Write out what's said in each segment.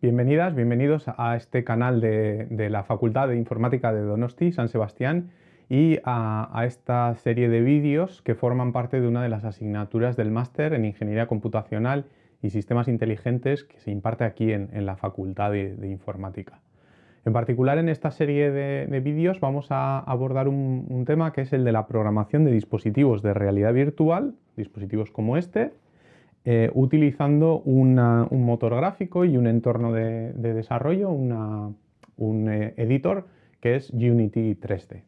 Bienvenidas, bienvenidos a este canal de, la Facultad de Informática de Donosti, San Sebastián, y a, esta serie de vídeos que forman parte de una de las asignaturas del máster en Ingeniería Computacional y Sistemas Inteligentes que se imparte aquí en, la Facultad de, Informática. En particular en esta serie de, vídeos vamos a abordar un tema que es el de la programación de dispositivos de realidad virtual, dispositivos como este, eh, utilizando un motor gráfico y un entorno de, desarrollo, un eh, editor que es Unity 3D.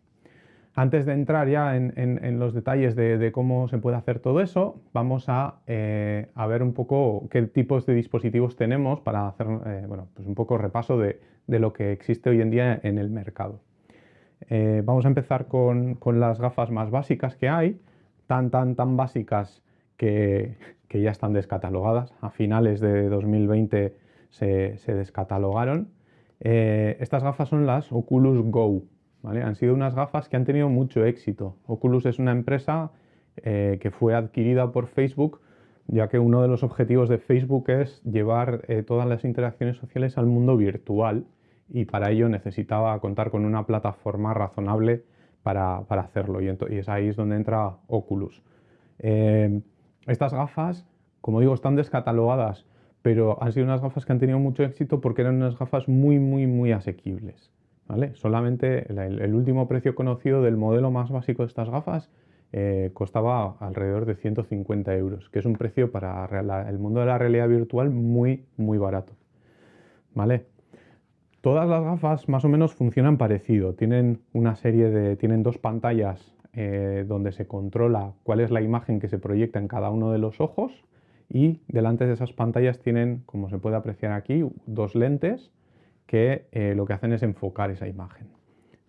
Antes de entrar ya en, los detalles de, cómo se puede hacer todo eso, vamos eh, a, ver un poco qué tipos de dispositivos tenemos para hacer bueno, pues un poco repaso de, lo que existe hoy en día en el mercado. vamos a empezar con, con, las gafas más básicas que hay, tan tan tan básicas que, ya están descatalogadas. A finales de 2020 se, descatalogaron. Eh, estas gafas son las Oculus Go. Han sido unas gafas que han tenido mucho éxito. Oculus es una empresa eh, que fue adquirida por Facebook, ya que uno de los objetivos de Facebook es llevar eh, todas las interacciones sociales al mundo virtual y para ello necesitaba contar con una plataforma razonable para, hacerlo y, y, es ahí es donde entra Oculus. Estas gafas, como digo, están descatalogadas, pero han sido unas gafas que han tenido mucho éxito porque eran unas gafas muy, muy, muy asequibles. ¿vale? Solamente el, último precio conocido del modelo más básico de estas gafas eh, costaba alrededor de 150 euros, que es un precio para el mundo de la realidad virtual muy, muy barato. ¿Vale? Todas las gafas más o menos funcionan parecido. Tienen una serie de. tienen dos pantallas eh, donde se controla cuál es la imagen que se proyecta en cada uno de los ojos y delante de esas pantallas tienen, como se puede apreciar aquí, dos lentes que eh, lo que hacen es enfocar esa imagen.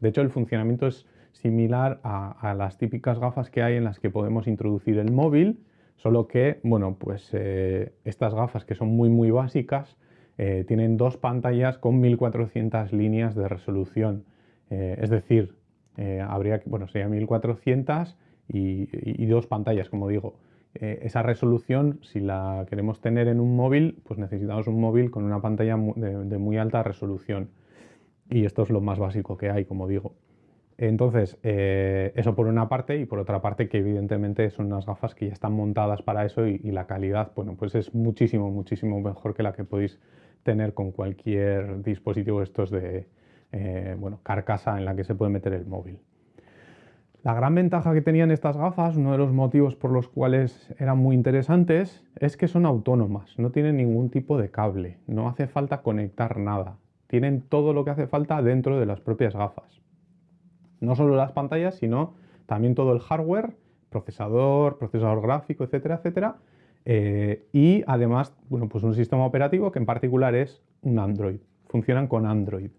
De hecho, el funcionamiento es similar a, las típicas gafas que hay en las que podemos introducir el móvil, solo que, bueno, pues eh, estas gafas que son muy muy básicas tienen dos pantallas con 1400 líneas de resolución, es decir, eh, habría, bueno, sería 1400 y, dos pantallas, como digo. Eh, esa resolución, si la queremos tener en un móvil, pues necesitamos un móvil con una pantalla de, muy alta resolución. Y esto es lo más básico que hay, como digo. Entonces, eh, eso por una parte y por otra parte que evidentemente son unas gafas que ya están montadas para eso y, la calidad, bueno, pues es muchísimo, muchísimo mejor que la que podéis tener con cualquier dispositivo estos de, eh, bueno, carcasa en la que se puede meter el móvil. La gran ventaja que tenían estas gafas, uno de los motivos por los cuales eran muy interesantes, es que son autónomas, no tienen ningún tipo de cable, no hace falta conectar nada, tienen todo lo que hace falta dentro de las propias gafas. No solo las pantallas, sino también todo el hardware, procesador, procesador gráfico, etcétera, etcétera, eh, y además, bueno, pues un sistema operativo que en particular es un Android, funcionan con Android.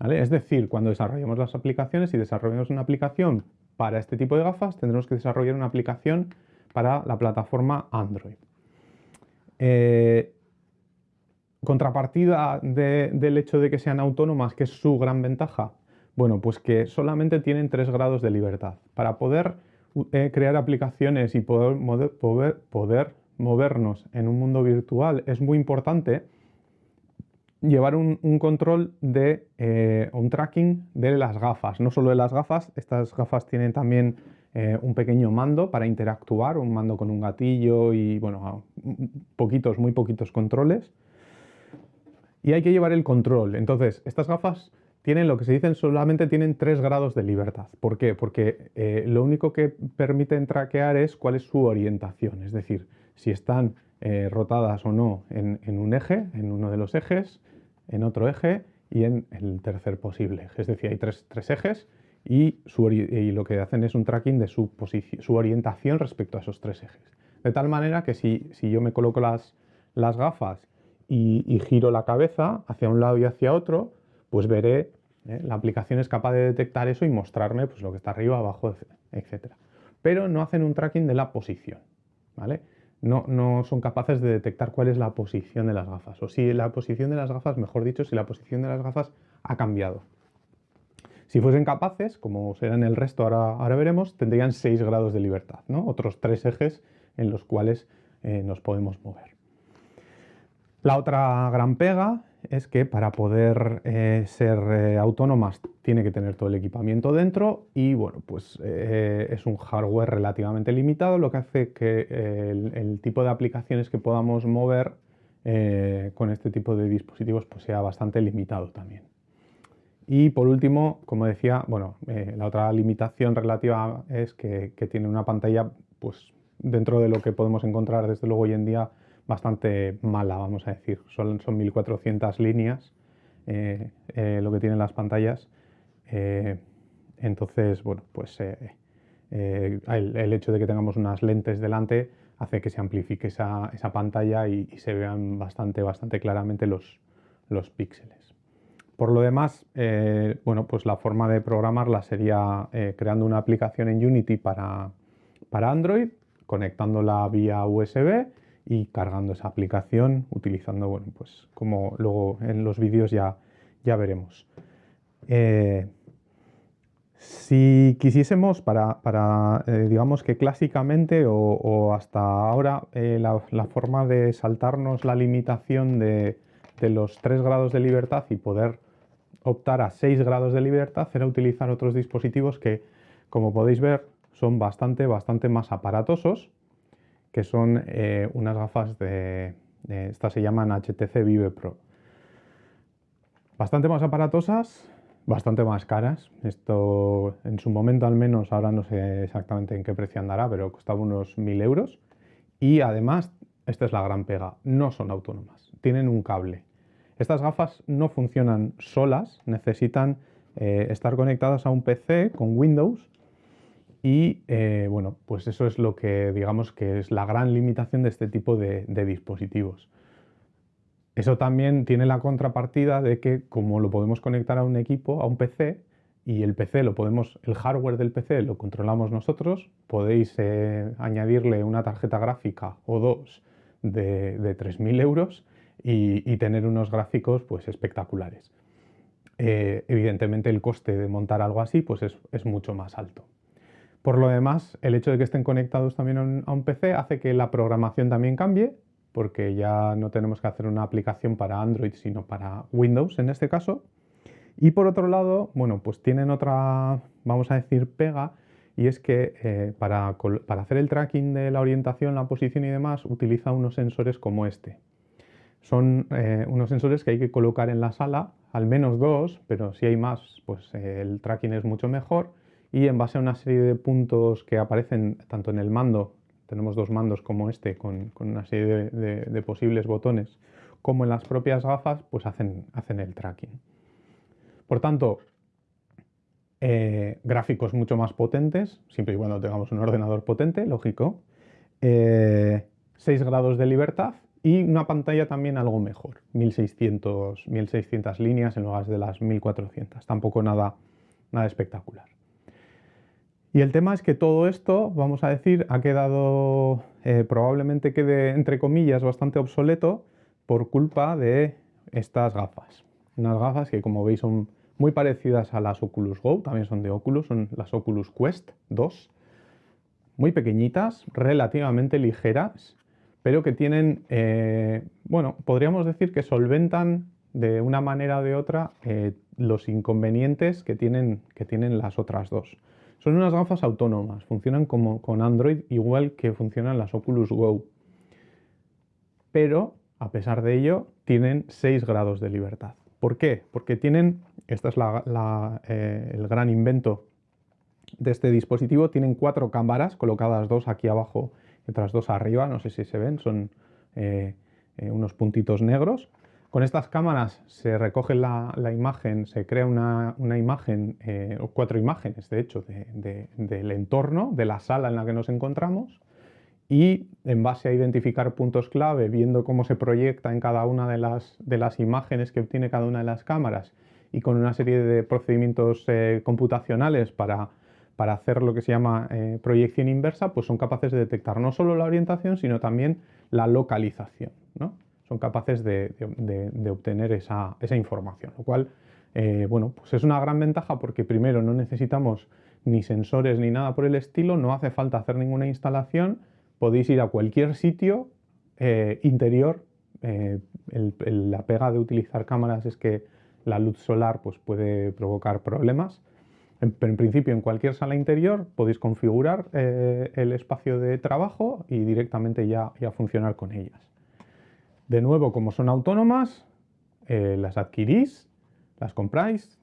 Es decir, cuando desarrollemos las aplicaciones y desarrollemos una aplicación para este tipo de gafas, tendremos que desarrollar una aplicación para la plataforma Android. Eh, contrapartida del hecho de que sean autónomas, que es su gran ventaja, bueno, pues que solamente tienen tres grados de libertad. Para poder eh, crear aplicaciones y poder, poder movernos en un mundo virtual es muy importante llevar un, control de eh, un tracking de las gafas, no solo de las gafas, estas gafas tienen también eh, un pequeño mando para interactuar, un mando con un gatillo y bueno, poquitos, muy poquitos controles. Y hay que llevar el control, entonces estas gafas tienen lo que se dicen solamente tienen tres grados de libertad. ¿Por qué? Porque eh, lo único que permiten traquear es cuál es su orientación, es decir, si están rotadas o no en, un eje, en uno de los ejes, en otro eje y en el tercer posible eje. Es decir, hay tres, ejes y, lo que hacen es un tracking de su, su, orientación respecto a esos tres ejes. De tal manera que si, yo me coloco las, las gafas y, giro la cabeza hacia un lado y hacia otro, pues veré, ¿eh? la aplicación es capaz de detectar eso y mostrarme pues, lo que está arriba, abajo, etc. Pero no hacen un tracking de la posición. ¿vale? No, son capaces de detectar cuál es la posición de las gafas, o si la posición de las gafas, mejor dicho, si la posición de las gafas ha cambiado. Si fuesen capaces, como serán el resto, ahora, ahora veremos, tendrían 6 grados de libertad, ¿no? otros tres ejes en los cuales eh, nos podemos mover. La otra gran pega es que para poder eh, ser eh, autónomas tiene que tener todo el equipamiento dentro y bueno, pues eh, es un hardware relativamente limitado, lo que hace que el, tipo de aplicaciones que podamos mover con este tipo de dispositivos pues sea bastante limitado también. Y por último, como decía, bueno, la otra limitación relativa es que, que tiene una pantalla pues dentro de lo que podemos encontrar desde luego hoy en día bastante mala, vamos a decir. Son, son 1400 líneas eh, eh, lo que tienen las pantallas. Eh, entonces, bueno, pues el, hecho de que tengamos unas lentes delante hace que se amplifique esa, pantalla y, se vean bastante, bastante claramente los, píxeles. Por lo demás, bueno, pues la forma de programarla sería creando una aplicación en Unity para, para Android, conectándola vía USB y cargando esa aplicación utilizando, bueno, pues como luego en los vídeos ya, ya veremos. Eh, si quisiésemos, para, para eh, digamos que clásicamente o, hasta ahora, eh, la, forma de saltarnos la limitación de, de, los 3 grados de libertad y poder optar a 6 grados de libertad era utilizar otros dispositivos que, como podéis ver, son bastante, bastante más aparatosos que son eh, unas gafas de, estas se llaman HTC Vive Pro. Bastante más aparatosas, bastante más caras. Esto en su momento al menos, ahora no sé exactamente en qué precio andará, pero costaba unos 1000 euros. Y además, esta es la gran pega, no son autónomas, tienen un cable. Estas gafas no funcionan solas, necesitan eh, estar conectadas a un PC con Windows y eh, bueno, pues eso es lo que digamos que es la gran limitación de este tipo de, dispositivos. Eso también tiene la contrapartida de que como lo podemos conectar a un equipo, a un PC, y el PC lo podemos, el hardware del PC lo controlamos nosotros, podéis eh, añadirle una tarjeta gráfica o dos de, 3.000 euros y, tener unos gráficos pues espectaculares. Eh, evidentemente el coste de montar algo así pues es mucho más alto. Por lo demás, el hecho de que estén conectados también a un PC hace que la programación también cambie, porque ya no tenemos que hacer una aplicación para Android, sino para Windows en este caso. Y por otro lado, bueno, pues tienen otra, vamos a decir, pega, y es que eh, para, hacer el tracking de la orientación, la posición y demás, utiliza unos sensores como este. Son eh, unos sensores que hay que colocar en la sala, al menos dos, pero si hay más, pues eh, el tracking es mucho mejor y en base a una serie de puntos que aparecen tanto en el mando, tenemos dos mandos como este con, una serie de, posibles botones, como en las propias gafas, pues hacen, el tracking. Por tanto, eh, gráficos mucho más potentes, siempre y cuando tengamos un ordenador potente, lógico, 6 eh, grados de libertad y una pantalla también algo mejor, 1600, 1600 líneas en lugar de las 1400, tampoco nada, nada espectacular. Y el tema es que todo esto, vamos a decir, ha quedado, eh, probablemente quede, entre comillas, bastante obsoleto por culpa de estas gafas. Unas gafas que, como veis, son muy parecidas a las Oculus Go, también son de Oculus, son las Oculus Quest 2. Muy pequeñitas, relativamente ligeras, pero que tienen, eh, bueno, podríamos decir que solventan de una manera o de otra eh, los inconvenientes que tienen, que tienen las otras dos. Son unas gafas autónomas, funcionan como con Android igual que funcionan las Oculus Go. Pero, a pesar de ello, tienen 6 grados de libertad. ¿Por qué? Porque tienen, este es eh, el gran invento de este dispositivo, tienen cuatro cámaras colocadas dos aquí abajo y otras dos arriba, no sé si se ven, son eh, eh, unos puntitos negros con estas cámaras se recoge la, imagen, se crea una, imagen, eh, o cuatro imágenes de hecho, del entorno, de la sala en la que nos encontramos y en base a identificar puntos clave, viendo cómo se proyecta en cada una de las, imágenes que obtiene cada una de las cámaras y con una serie de procedimientos eh, computacionales para, para, hacer lo que se llama eh, proyección inversa, pues son capaces de detectar no solo la orientación, sino también la localización. ¿no? Son capaces de, obtener esa, información, lo cual eh, bueno, pues es una gran ventaja porque primero no necesitamos ni sensores ni nada por el estilo, no hace falta hacer ninguna instalación, podéis ir a cualquier sitio eh, interior la pega de utilizar cámaras es que la luz solar pues, puede provocar problemas. Pero en principio en cualquier sala interior podéis configurar el espacio de trabajo y directamente ya, ya funcionar con ellas. De nuevo, como son autónomas, las adquirís, las compráis,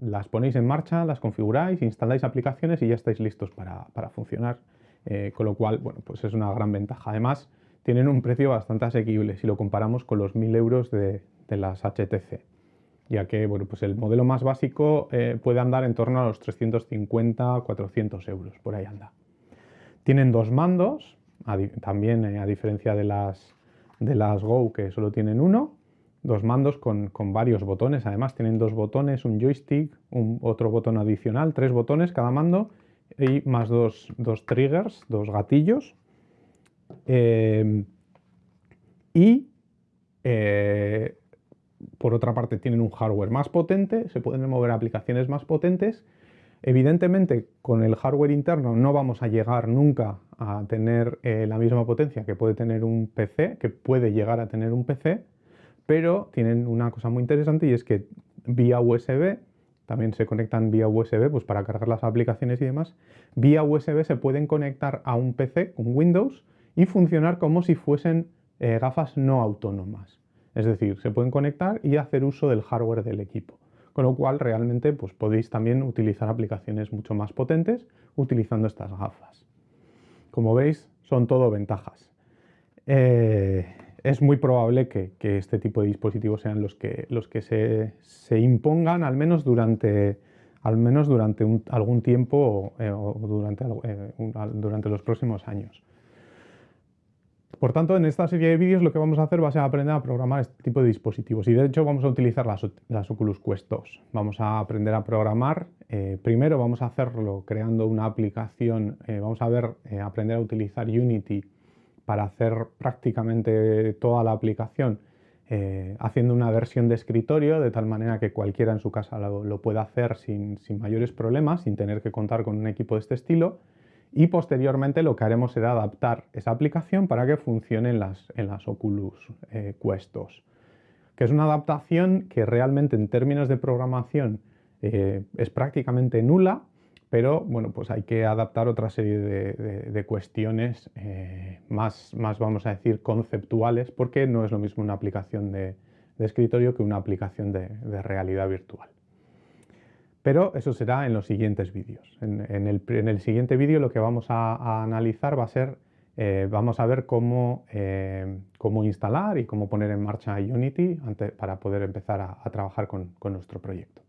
las ponéis en marcha, las configuráis, instaláis aplicaciones y ya estáis listos para, funcionar. Eh, con lo cual, bueno, pues es una gran ventaja. Además, tienen un precio bastante asequible si lo comparamos con los 1000 euros de, las HTC, ya que bueno, pues el modelo más básico eh, puede andar en torno a los 350-400 euros, por ahí anda. Tienen dos mandos, también eh, a diferencia de las, de las Go que solo tienen uno, dos mandos con, varios botones, además tienen dos botones, un joystick, un, otro botón adicional, tres botones cada mando y más dos, triggers, dos gatillos. Eh, y eh, por otra parte tienen un hardware más potente, se pueden mover aplicaciones más potentes. Evidentemente con el hardware interno no vamos a llegar nunca a tener eh, la misma potencia que puede tener un PC, que puede llegar a tener un PC, pero tienen una cosa muy interesante y es que vía USB, también se conectan vía USB pues para cargar las aplicaciones y demás, vía USB se pueden conectar a un PC, un Windows, y funcionar como si fuesen eh, gafas no autónomas. Es decir, se pueden conectar y hacer uso del hardware del equipo. Con lo cual realmente pues, podéis también utilizar aplicaciones mucho más potentes utilizando estas gafas. Como veis, son todo ventajas. Eh, es muy probable que, este tipo de dispositivos sean los que, los que se, impongan al menos durante, al menos durante algún tiempo eh, o durante, eh, durante los próximos años. Por tanto, en esta serie de vídeos lo que vamos a hacer va a ser aprender a programar este tipo de dispositivos y de hecho vamos a utilizar las, Oculus Quest 2. Vamos a aprender a programar, eh, primero vamos a hacerlo creando una aplicación, vamos a ver, aprender a utilizar Unity para hacer prácticamente toda la aplicación eh, haciendo una versión de escritorio de tal manera que cualquiera en su casa lo, pueda hacer sin, mayores problemas, sin tener que contar con un equipo de este estilo y posteriormente lo que haremos será adaptar esa aplicación para que funcione en las, en las Oculus eh, Quest 2, que es una adaptación que realmente en términos de programación eh, es prácticamente nula, pero bueno, pues hay que adaptar otra serie de, cuestiones eh, más, más, vamos a decir, conceptuales, porque no es lo mismo una aplicación de, escritorio que una aplicación de, realidad virtual. Pero eso será en los siguientes vídeos. En, el, siguiente vídeo lo que vamos a, analizar va a ser, eh, vamos a ver cómo, eh, cómo, instalar y cómo poner en marcha Unity para poder empezar a, trabajar con nuestro proyecto.